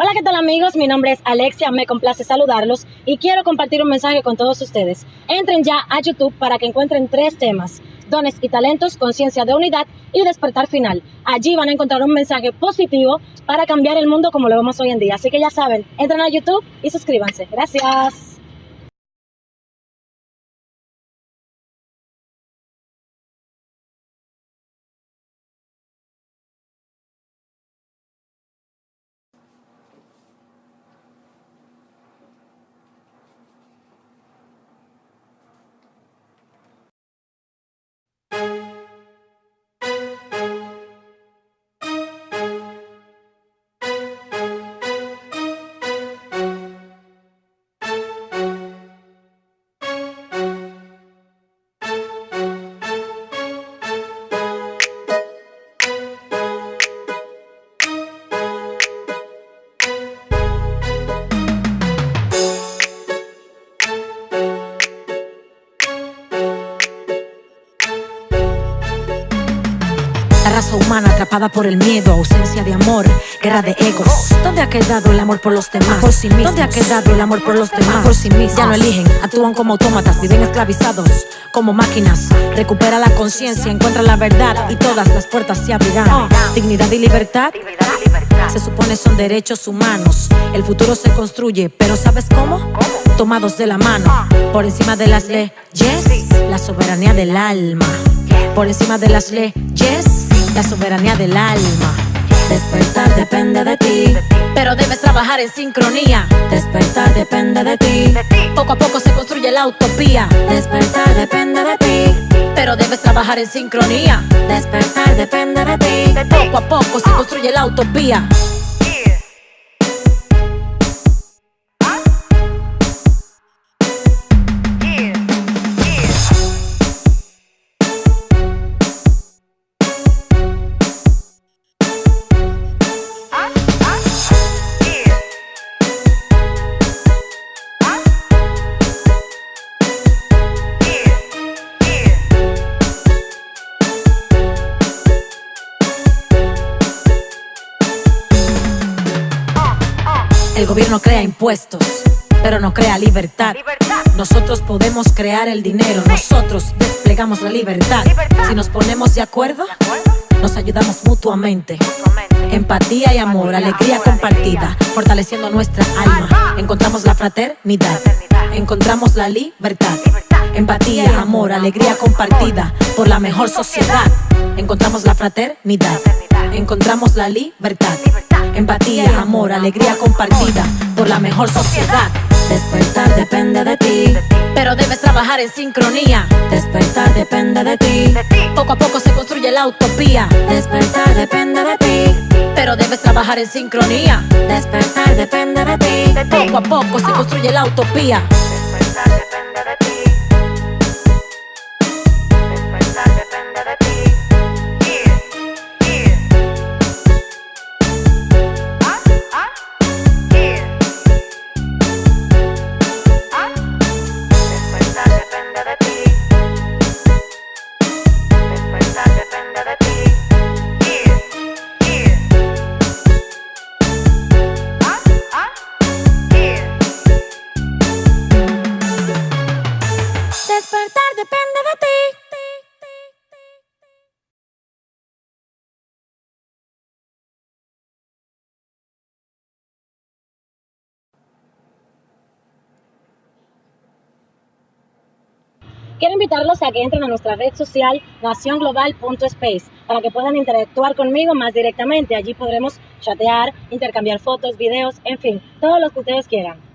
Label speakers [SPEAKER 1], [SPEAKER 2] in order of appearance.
[SPEAKER 1] Hola, ¿qué tal amigos? Mi nombre es Alexia, me complace saludarlos y quiero compartir un mensaje con todos ustedes. Entren ya a YouTube para que encuentren tres temas, dones y talentos, conciencia de unidad y despertar final. Allí van a encontrar un mensaje positivo para cambiar el mundo como lo vemos hoy en día. Así que ya saben, entren a YouTube y suscríbanse. Gracias.
[SPEAKER 2] La raza humana atrapada por el miedo, ausencia de amor, guerra de egos. ¿Dónde ha quedado el amor por los demás? Por sí mismos. ¿Dónde ha quedado el amor por los demás? Por sí mismos. Ya no eligen, actúan como autómatas, viven esclavizados como máquinas. Recupera la conciencia, encuentra la verdad y todas las puertas se abrirán. Dignidad y libertad. Se supone son derechos humanos. El futuro se construye, pero ¿sabes cómo? Tomados de la mano, por encima de las leyes, la soberanía del alma. Por encima de las leyes, la soberanía del alma. Despertar depende de ti, pero debes trabajar en sincronía. Despertar depende de ti, poco a poco se construye la utopía. Despertar depende de ti, pero debes trabajar en sincronía. Despertar depende de ti, poco a poco se construye la utopía. El gobierno crea impuestos, pero no crea libertad. Nosotros podemos crear el dinero, nosotros desplegamos la libertad. Si nos ponemos de acuerdo, nos ayudamos mutuamente. Empatía y amor, alegría compartida, fortaleciendo nuestra alma. Encontramos la fraternidad, encontramos la libertad. Empatía, amor, alegría compartida por la mejor sociedad. Encontramos la fraternidad, encontramos la libertad. Empatía, amor, alegría compartida por la mejor sociedad. Despertar depende de ti, pero debes trabajar en sincronía. Despertar depende de ti, poco a poco se construye la utopía. Despertar depende de ti, pero debes trabajar en sincronía. Despertar depende de ti, poco a poco se construye la utopía.
[SPEAKER 1] Quiero invitarlos a que entren a nuestra red social nacionglobal.space para que puedan interactuar conmigo más directamente. Allí podremos chatear, intercambiar fotos, videos, en fin, todo lo que ustedes quieran.